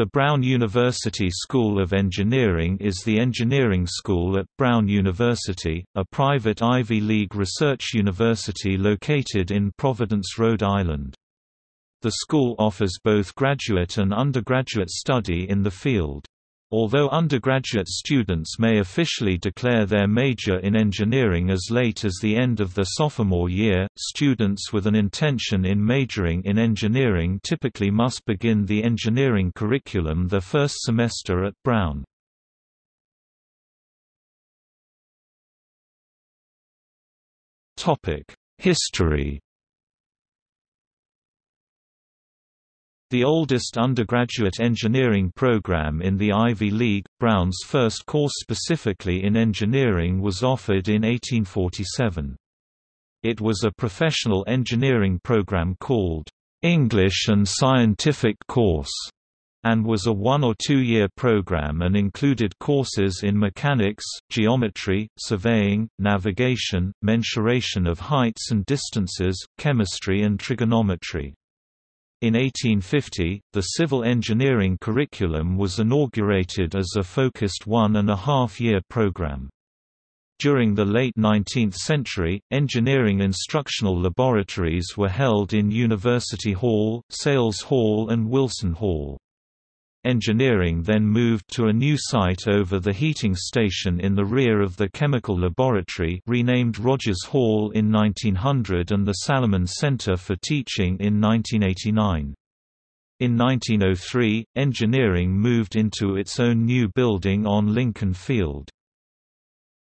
The Brown University School of Engineering is the engineering school at Brown University, a private Ivy League research university located in Providence, Rhode Island. The school offers both graduate and undergraduate study in the field. Although undergraduate students may officially declare their major in engineering as late as the end of their sophomore year, students with an intention in majoring in engineering typically must begin the engineering curriculum their first semester at Brown. History The oldest undergraduate engineering program in the Ivy League, Brown's first course specifically in engineering was offered in 1847. It was a professional engineering program called, "'English and Scientific Course' and was a one- or two-year program and included courses in mechanics, geometry, surveying, navigation, mensuration of heights and distances, chemistry and trigonometry. In 1850, the civil engineering curriculum was inaugurated as a focused one-and-a-half-year program. During the late 19th century, engineering instructional laboratories were held in University Hall, Sayles Hall and Wilson Hall. Engineering then moved to a new site over the heating station in the rear of the chemical laboratory renamed Rogers Hall in 1900 and the Salomon Center for Teaching in 1989. In 1903, engineering moved into its own new building on Lincoln Field.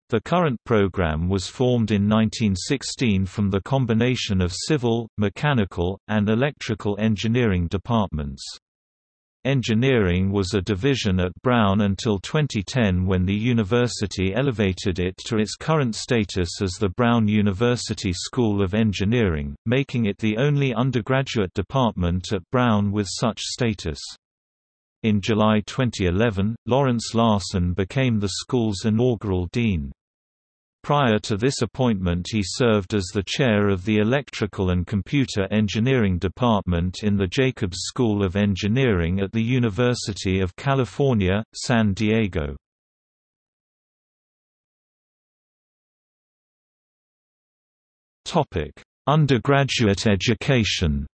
The current program was formed in 1916 from the combination of civil, mechanical, and electrical engineering departments. Engineering was a division at Brown until 2010 when the university elevated it to its current status as the Brown University School of Engineering, making it the only undergraduate department at Brown with such status. In July 2011, Lawrence Larson became the school's inaugural dean. Prior to this appointment he served as the chair of the Electrical and Computer Engineering Department in the Jacobs School of Engineering at the University of California, San Diego. Undergraduate education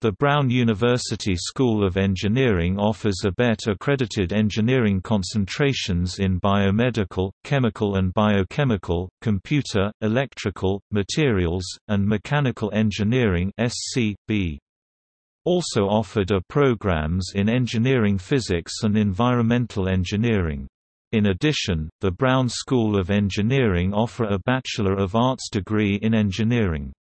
The Brown University School of Engineering offers ABET-accredited engineering concentrations in biomedical, chemical and biochemical, computer, electrical, materials, and mechanical engineering SC.B. Also offered are programs in engineering physics and environmental engineering. In addition, the Brown School of Engineering offer a Bachelor of Arts degree in engineering.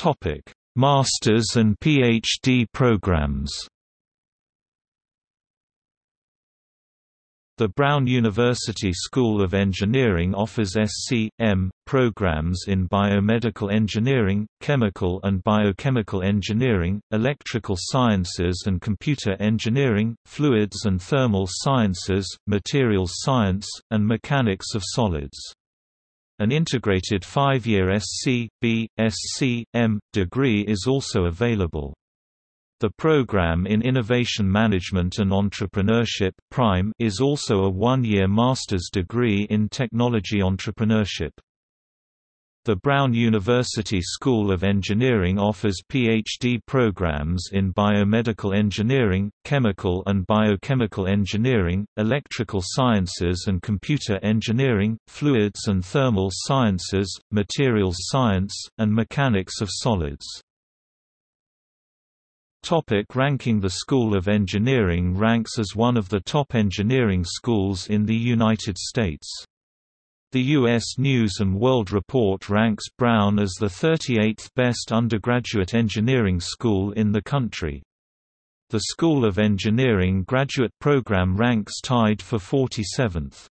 Topic: Masters and PhD programs. The Brown University School of Engineering offers SC.M. programs in biomedical engineering, chemical and biochemical engineering, electrical sciences and computer engineering, fluids and thermal sciences, materials science, and mechanics of solids. An integrated five-year SC, B, SC, M, degree is also available. The program in Innovation Management and Entrepreneurship Prime is also a one-year master's degree in technology entrepreneurship. The Brown University School of Engineering offers PhD programs in biomedical engineering, chemical and biochemical engineering, electrical sciences and computer engineering, fluids and thermal sciences, materials science, and mechanics of solids. Topic ranking The School of Engineering ranks as one of the top engineering schools in the United States. The U.S. News & World Report ranks Brown as the 38th best undergraduate engineering school in the country. The School of Engineering graduate program ranks tied for 47th.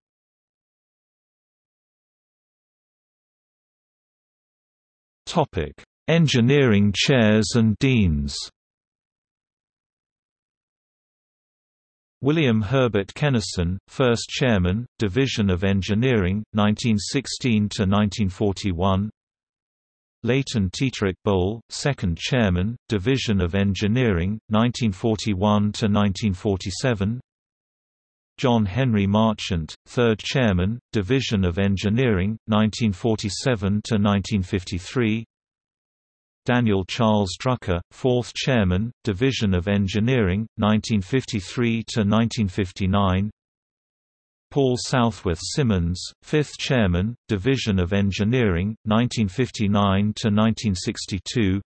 Engineering chairs and deans William Herbert Kenerson, first chairman, Division of Engineering, 1916 to 1941. Leighton Teterick Boal, second chairman, Division of Engineering, 1941 to 1947. John Henry Marchant, third chairman, Division of Engineering, 1947 to 1953. Daniel Charles Drucker, fourth chairman, Division of Engineering, 1953 to 1959. Paul Southworth Simmons, fifth chairman, Division of Engineering, 1959 to 1962.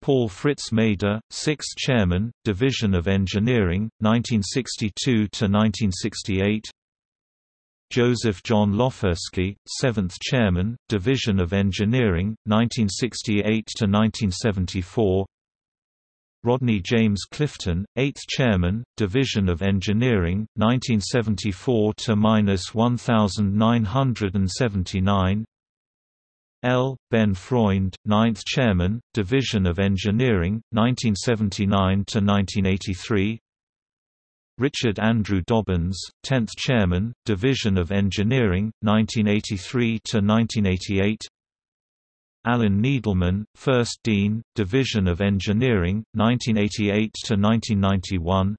Paul Fritz Maeder, sixth chairman, Division of Engineering, 1962 to 1968. Joseph John Loferski, 7th Chairman, Division of Engineering, 1968 to 1974. Rodney James Clifton, 8th Chairman, Division of Engineering, 1974 to 1979. L. Ben Freund, 9th Chairman, Division of Engineering, 1979 to 1983. Richard Andrew Dobbins, 10th Chairman, Division of Engineering, 1983 to 1988. Alan Needleman, 1st Dean, Division of Engineering, 1988 to 1991.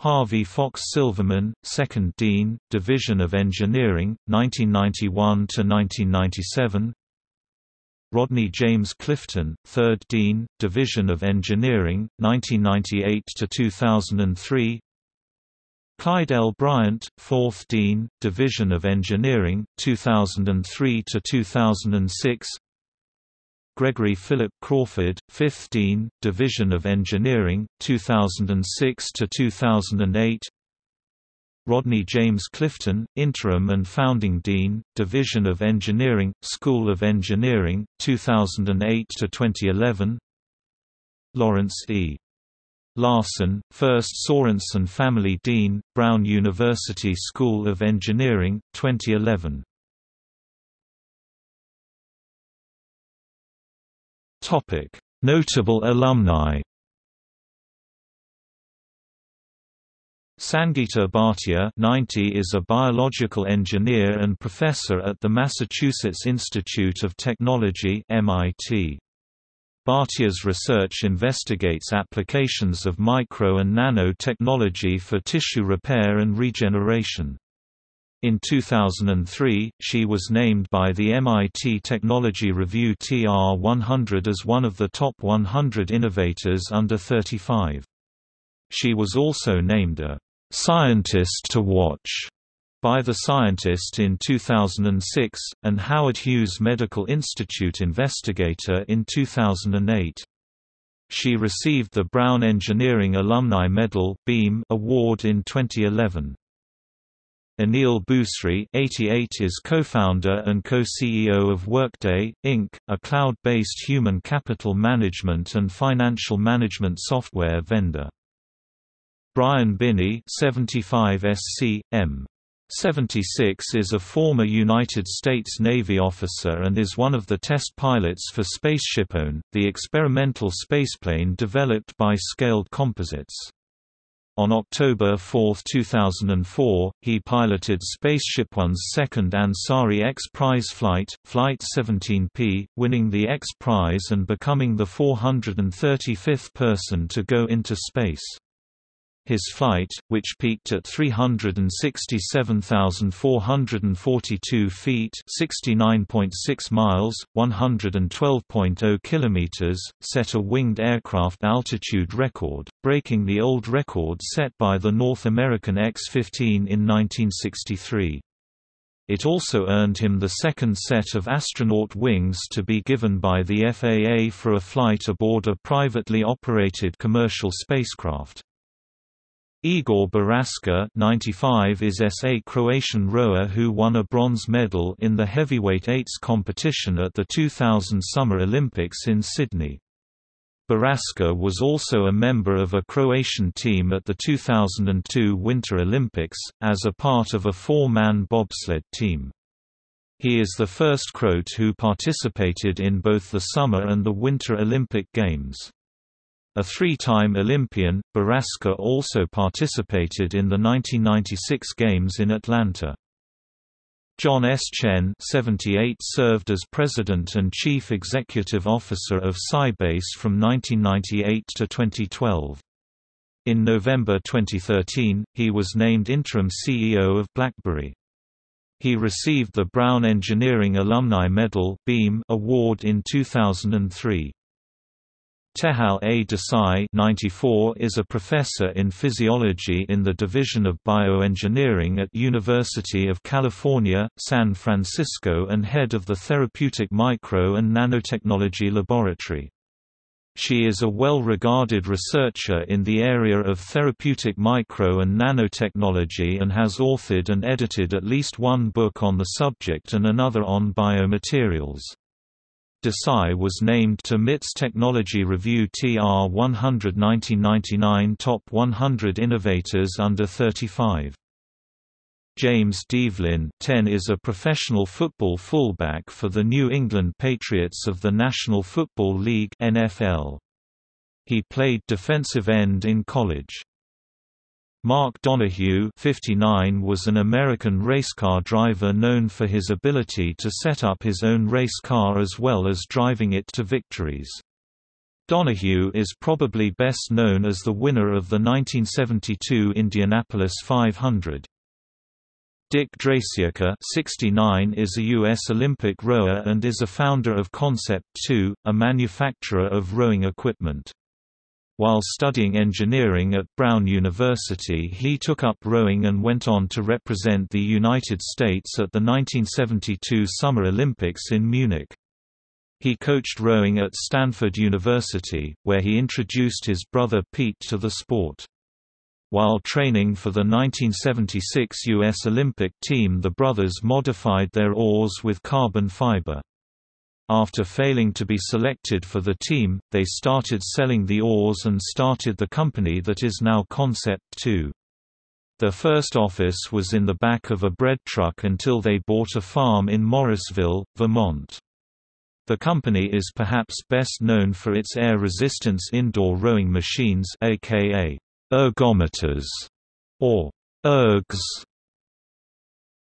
Harvey Fox Silverman, 2nd Dean, Division of Engineering, 1991 to 1997. Rodney James Clifton, 3rd Dean, Division of Engineering, 1998 to 2003. Clyde L. Briant, 4th Dean, Division of Engineering, 2003 to 2006. Gregory Philip Crawford, 5th Dean, Division of Engineering, 2006 to 2008. Rodney James Clifton, Interim and Founding Dean, Division of Engineering, School of Engineering, 2008 to 2011. Lawrence E. Larson, First Sorensen Family Dean, Brown University School of Engineering, 2011. Topic: Notable alumni Sangeeta Bhatia 90 is a biological engineer and professor at the Massachusetts Institute of Technology MIT. Bhatia's research investigates applications of micro and nano-technology for tissue repair and regeneration. In 2003, she was named by the MIT Technology Review TR 100 as one of the top 100 innovators under 35. She was also named a "'Scientist to Watch' by The Scientist in 2006, and Howard Hughes Medical Institute Investigator in 2008. She received the Brown Engineering Alumni Medal (BEAM) Award in 2011. Aneel Bhusri 88 is co-founder and co-CEO of Workday, Inc., a cloud-based human capital management and financial management software vendor. Brian Binnie 75 SC, M. 76 is a former United States Navy officer and is one of the test pilots for SpaceshipOne, the experimental spaceplane developed by Scaled Composites. On October 4, 2004, he piloted SpaceshipOne's second Ansari X Prize flight, Flight 17P, winning the X Prize and becoming the 435th person to go into space. His flight, which peaked at 367,442 feet (69.6 miles, 112.0 kilometers), set a winged aircraft altitude record, breaking the old record set by the North American X-15 in 1963. It also earned him the second set of astronaut wings to be given by the FAA for a flight aboard a privately operated commercial spacecraft. Igor Boraska 95 is SA Croatian rower who won a bronze medal in the heavyweight eights competition at the 2000 Summer Olympics in Sydney. Boraska was also a member of a Croatian team at the 2002 Winter Olympics, as a part of a four-man bobsled team. He is the first Croat who participated in both the Summer and the Winter Olympic Games. A three-time Olympian, Boraska also participated in the 1996 Games in Atlanta. John S. Chen 78 served as President and Chief Executive Officer of Sybase from 1998 to 2012. In November 2013, he was named interim CEO of BlackBerry. He received the Brown Engineering Alumni Medal award in 2003. Tejal A. Desai 94 is a professor in physiology in the Division of Bioengineering at University of California, San Francisco and head of the Therapeutic Micro and Nanotechnology Laboratory. She is a well-regarded researcher in the area of therapeutic micro and nanotechnology and has authored and edited at least one book on the subject and another on biomaterials. Desai was named to MIT's Technology Review TR 100 1999 Top 100 Innovators Under 35. James Develin 10 is a professional football fullback for the New England Patriots of the National Football League NFL. He played defensive end in college. Mark Donohue 59 was an American racecar driver known for his ability to set up his own race car as well as driving it to victories. Donohue is probably best known as the winner of the 1972 Indianapolis 500. Dick Dreissigacker 69 is a U.S. Olympic rower and is a founder of Concept 2, a manufacturer of rowing equipment. While studying engineering at Brown University he took up rowing and went on to represent the United States at the 1972 Summer Olympics in Munich. He coached rowing at Stanford University, where he introduced his brother Pete to the sport. While training for the 1976 U.S. Olympic team the brothers modified their oars with carbon fiber. After failing to be selected for the team, they started selling the oars and started the company that is now Concept 2. Their first office was in the back of a bread truck until they bought a farm in Morrisville, Vermont. The company is perhaps best known for its air resistance indoor rowing machines aka ergometers or ergs.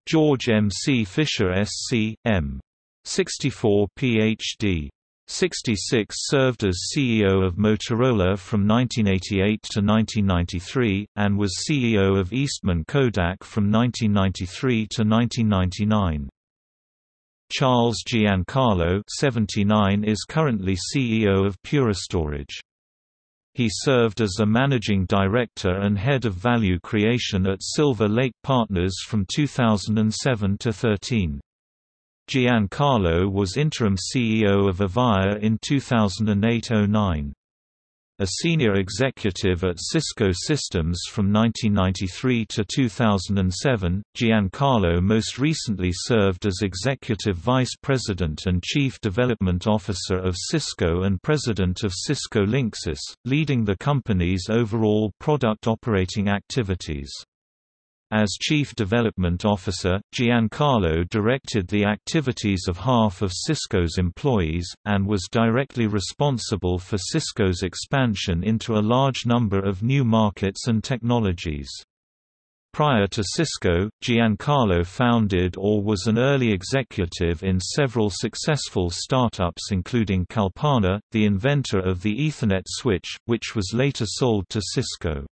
George M. C. Fisher SC, M. 64 Ph.D. 66 served as CEO of Motorola from 1988 to 1993, and was CEO of Eastman Kodak from 1993 to 1999. Charles Giancarlo 79 is currently CEO of Pure Storage. He served as a managing director and head of value creation at Silver Lake Partners from 2007 to 13. Giancarlo was interim CEO of Avaya in 2008–09. A senior executive at Cisco Systems from 1993 to 2007, Giancarlo most recently served as Executive Vice President and Chief Development Officer of Cisco and President of Cisco Linksys, leading the company's overall product operating activities. As Chief Development Officer, Giancarlo directed the activities of half of Cisco's employees, and was directly responsible for Cisco's expansion into a large number of new markets and technologies. Prior to Cisco, Giancarlo founded or was an early executive in several successful startups including Kalpana, the inventor of the Ethernet switch, which was later sold to Cisco.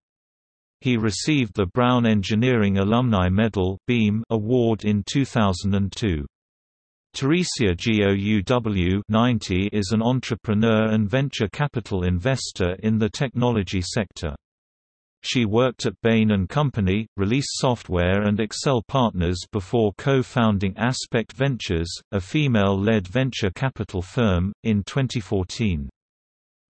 He received the Brown Engineering Alumni Medal (BEAM) award in 2002. Teresia Gouw 90 is an entrepreneur and venture capital investor in the technology sector. She worked at Bain & Company, Release Software and Accel Partners before co-founding Aspect Ventures, a female-led venture capital firm, in 2014.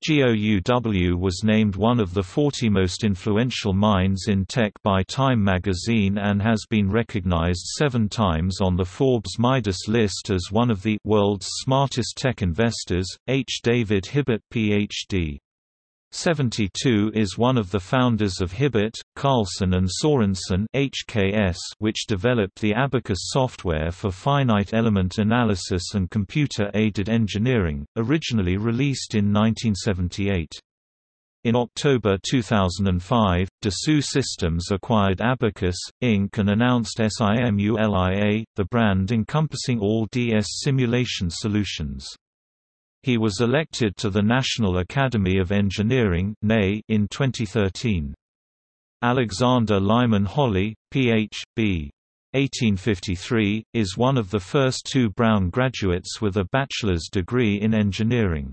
GOUW was named one of the 40 most influential minds in tech by Time magazine and has been recognized seven times on the Forbes Midas list as one of the world's smartest tech investors. H. David Hibbitt, Ph.D. 72 is one of the founders of Hibbitt, Karlsson and Sorensen HKS, which developed the Abaqus software for finite element analysis and computer-aided engineering, originally released in 1978. In October 2005, Dassault Systems acquired Abaqus, Inc. and announced SIMULIA, the brand encompassing all DS simulation solutions. He was elected to the National Academy of Engineering in 2013. Alexander Lyman Holley, Ph.B. 1853, is one of the first two Brown graduates with a bachelor's degree in engineering.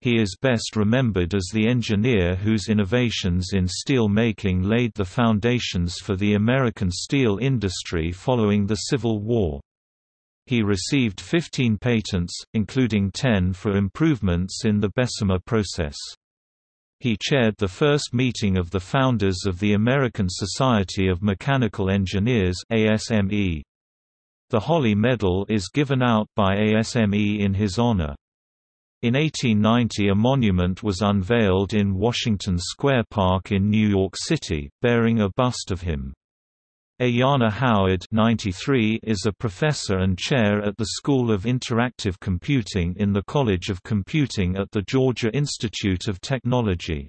He is best remembered as the engineer whose innovations in steel making laid the foundations for the American steel industry following the Civil War. He received 15 patents, including 10 for improvements in the Bessemer process. He chaired the first meeting of the founders of the American Society of Mechanical Engineers ASME. The Holley Medal is given out by ASME in his honor. In 1890 a monument was unveiled in Washington Square Park in New York City, bearing a bust of him. Ayanna Howard 93 is a professor and chair at the School of Interactive Computing in the College of Computing at the Georgia Institute of Technology.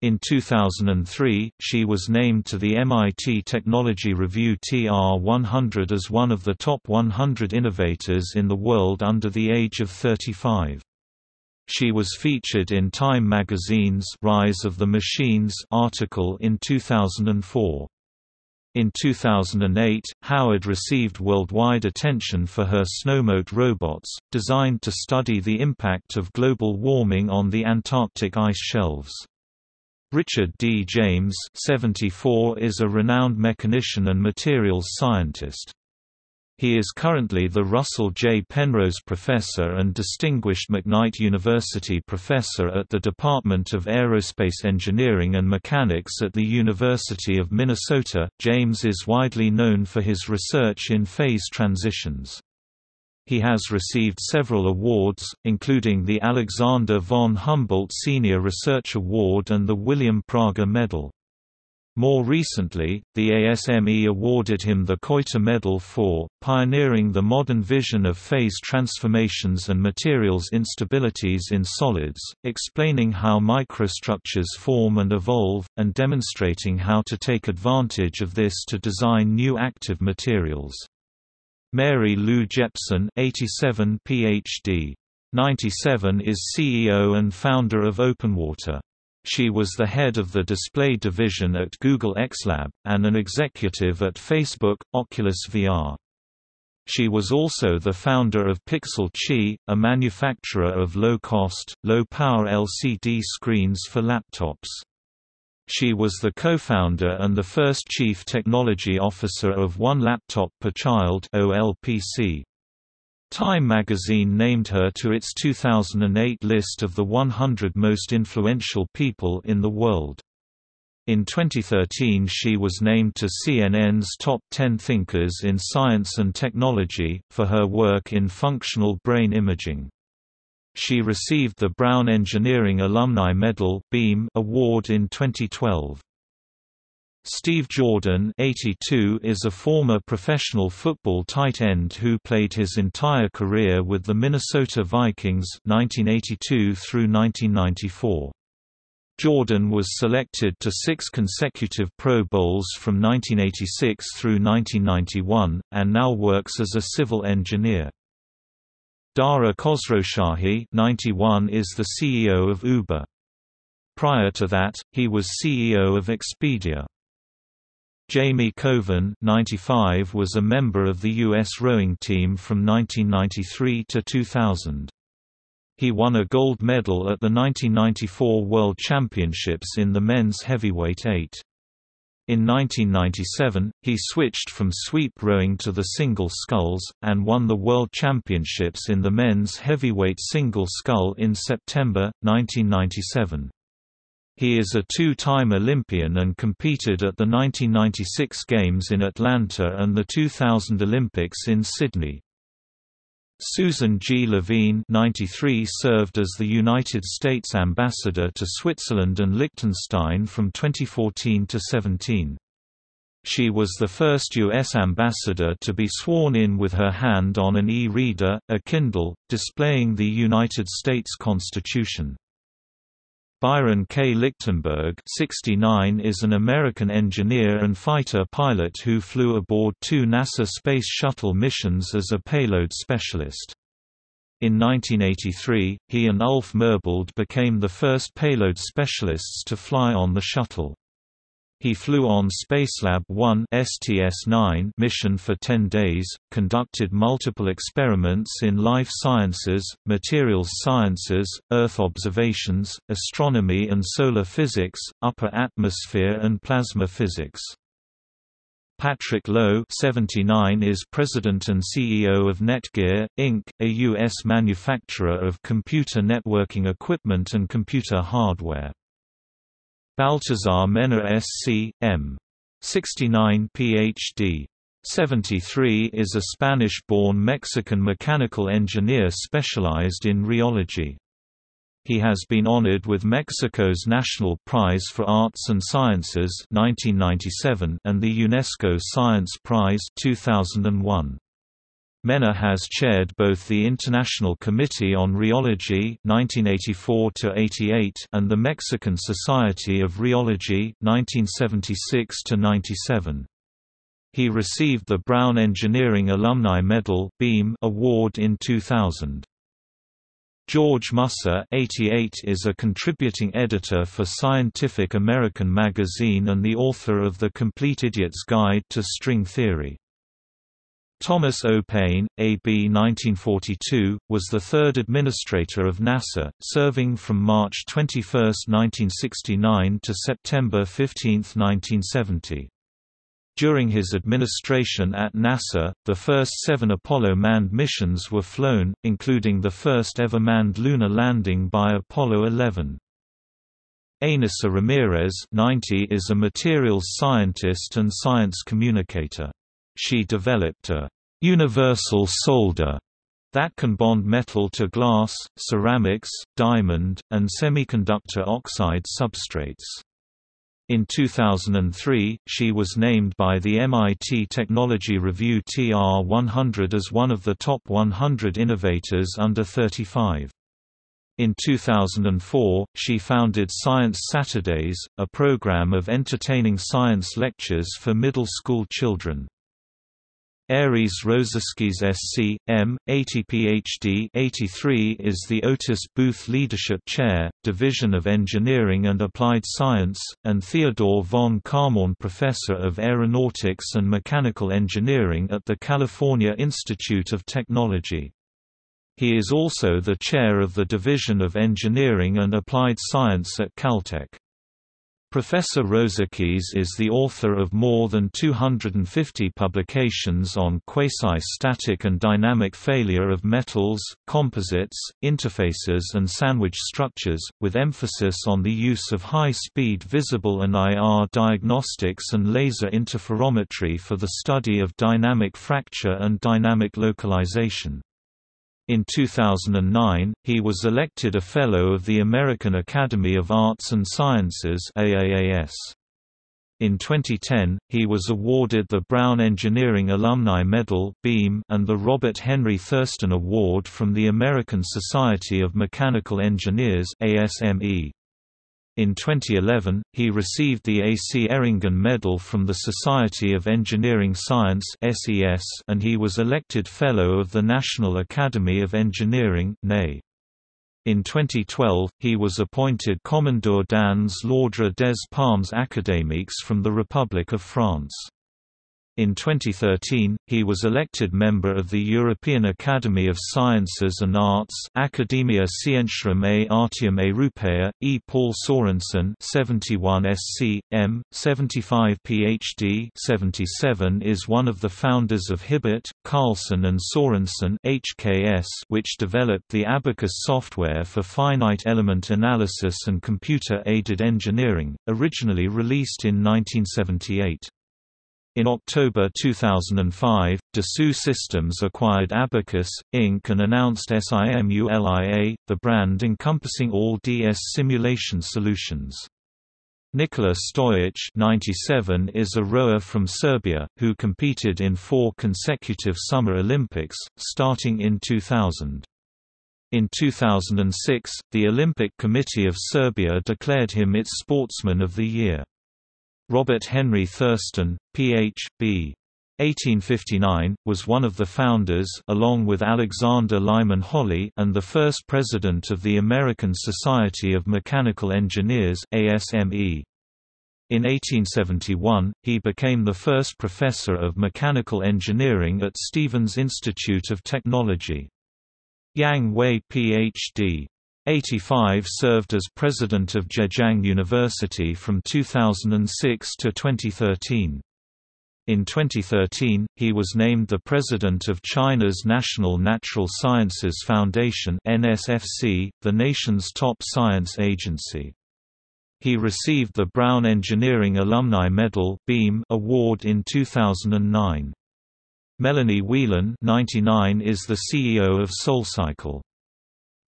In 2003, she was named to the MIT Technology Review TR 100 as one of the top 100 innovators in the world under the age of 35. She was featured in Time magazine's Rise of the Machines article in 2004. In 2008, Howard received worldwide attention for her snowmote robots, designed to study the impact of global warming on the Antarctic ice shelves. Richard D. James 74 is a renowned mechanician and materials scientist. He is currently the Russell J. Penrose Professor and Distinguished McKnight University Professor at the Department of Aerospace Engineering and Mechanics at the University of Minnesota. James is widely known for his research in phase transitions. He has received several awards, including the Alexander von Humboldt Senior Research Award and the William Prager Medal. More recently, the ASME awarded him the Koiter Medal for pioneering the modern vision of phase transformations and materials instabilities in solids, explaining how microstructures form and evolve, and demonstrating how to take advantage of this to design new active materials. Mary Lou Jepsen 87 PhD. 97 is CEO and founder of OpenWater. She was the head of the display division at Google XLab, and an executive at Facebook, Oculus VR. She was also the founder of Pixel Qi, a manufacturer of low-cost, low-power LCD screens for laptops. She was the co-founder and the first chief technology officer of One Laptop Per Child OLPC. Time magazine named her to its 2008 list of the 100 most influential people in the world. In 2013 she was named to CNN's Top 10 Thinkers in Science and Technology, for her work in functional brain imaging. She received the Brown Engineering Alumni Medal Award in 2012. Steve Jordan 82 is a former professional football tight end who played his entire career with the Minnesota Vikings 1982 through 1994. Jordan was selected to six consecutive Pro Bowls from 1986 through 1991, and now works as a civil engineer. Dara Khosrowshahi 91 is the CEO of Uber. Prior to that, he was CEO of Expedia. Jamie Koven 95 was a member of the U.S. rowing team from 1993 to 2000. He won a gold medal at the 1994 World Championships in the men's heavyweight eight. In 1997, he switched from sweep rowing to the single sculls, and won the World Championships in the men's heavyweight single scull in September, 1997. He is a two-time Olympian and competed at the 1996 Games in Atlanta and the 2000 Olympics in Sydney. Susan G. Levine 93 served as the United States Ambassador to Switzerland and Liechtenstein from 2014 to 17. She was the first U.S. ambassador to be sworn in with her hand on an e-reader, a Kindle, displaying the United States Constitution. Byron K. Lichtenberg 69 is an American engineer and fighter pilot who flew aboard two NASA Space Shuttle missions as a payload specialist. In 1983, he and Ulf Merbold became the first payload specialists to fly on the shuttle. He flew on Spacelab 1 STS-9 mission for 10 days, conducted multiple experiments in life sciences, materials sciences, Earth observations, astronomy and solar physics, upper atmosphere and plasma physics. Patrick Lo 79 is president and CEO of Netgear, Inc., a U.S. manufacturer of computer networking equipment and computer hardware. Baltazar Mena SC. M. 69 Ph.D. 73 is a Spanish-born Mexican mechanical engineer specialized in rheology. He has been honored with Mexico's National Prize for Arts and Sciences 1997 and the UNESCO Science Prize 2001. Mena has chaired both the International Committee on Rheology (1984–88) and the Mexican Society of Rheology (1976–97). He received the Brown Engineering Alumni Medal (BEAM) award in 2000. George Musser 88 is a contributing editor for Scientific American magazine and the author of The Complete Idiot's Guide to String Theory. Thomas O. Paine, A.B. 1942, was the third administrator of NASA, serving from March 21, 1969 to September 15, 1970. During his administration at NASA, the first seven Apollo manned missions were flown, including the first ever manned lunar landing by Apollo 11. Ainissa Ramirez 90 is a materials scientist and science communicator. She developed a universal solder that can bond metal to glass, ceramics, diamond, and semiconductor oxide substrates. In 2003, she was named by the MIT Technology Review TR 100 as one of the top 100 innovators under 35. In 2004, she founded Science Saturdays, a program of entertaining science lectures for middle school children. Ares Rosakis SC, M, 80 Ph.D. 83 is the Otis Booth Leadership Chair, Division of Engineering and Applied Science, and Theodore von Kármán Professor of Aeronautics and Mechanical Engineering at the California Institute of Technology. He is also the chair of the Division of Engineering and Applied Science at Caltech. Professor Rosakis is the author of more than 250 publications on quasi-static and dynamic failure of metals, composites, interfaces and sandwich structures, with emphasis on the use of high-speed visible and IR diagnostics and laser interferometry for the study of dynamic fracture and dynamic localization. In 2009, he was elected a Fellow of the American Academy of Arts and Sciences AAAS. In 2010, he was awarded the Brown Engineering Alumni Medal and the Robert Henry Thurston Award from the American Society of Mechanical Engineers (ASME). In 2011, he received the A. C. Eringen Medal from the Society of Engineering Science and he was elected Fellow of the National Academy of Engineering In 2012, he was appointed Commandeur dans l'Ordre des Palmes académiques from the Republic of France. In 2013, he was elected member of the European Academy of Sciences and Arts Academia Scientiarum et Artium Europea. E. Paul Sorensen 71 SC, M, 75 PhD 77 is one of the founders of Hibbitt, Karlsson and Sorensen HKS, which developed the Abaqus software for finite element analysis and computer-aided engineering, originally released in 1978. In October 2005, Dassault Systems acquired Abaqus, Inc. and announced SIMULIA, the brand encompassing all DS simulation solutions. Nikola Stojic 97 is a rower from Serbia, who competed in four consecutive Summer Olympics, starting in 2000. In 2006, the Olympic Committee of Serbia declared him its Sportsman of the Year. Robert Henry Thurston, Ph.B. 1859, was one of the founders along with Alexander Lyman Holley and the first president of the American Society of Mechanical Engineers ASME. In 1871, he became the first professor of mechanical engineering at Stevens Institute of Technology. Yang Wei Ph.D. 85 served as president of Zhejiang University from 2006 to 2013. In 2013, he was named the president of China's National Natural Sciences Foundation (NSFC), the nation's top science agency. He received the Brown Engineering Alumni Medal (BEAM) award in 2009. Melanie Whelan 99 is the CEO of SoulCycle.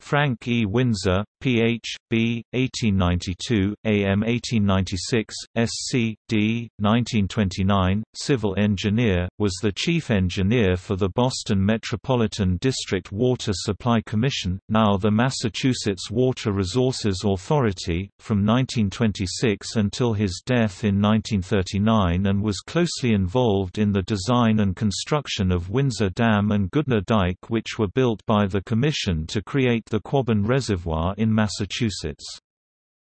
Frank E. Windsor, Ph.B., 1892, A.M. 1896, Sc. D. 1929, civil engineer, was the chief engineer for the Boston Metropolitan District Water Supply Commission, now the Massachusetts Water Resources Authority, from 1926 until his death in 1939 and was closely involved in the design and construction of Windsor Dam and Goodnough Dike which were built by the Commission to create the Quabbin Reservoir in Massachusetts.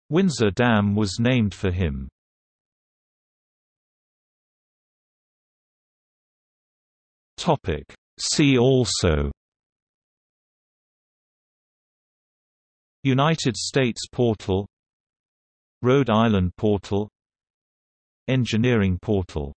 Windsor Dam was named for him. See also. United States portal. Rhode Island portal. Engineering portal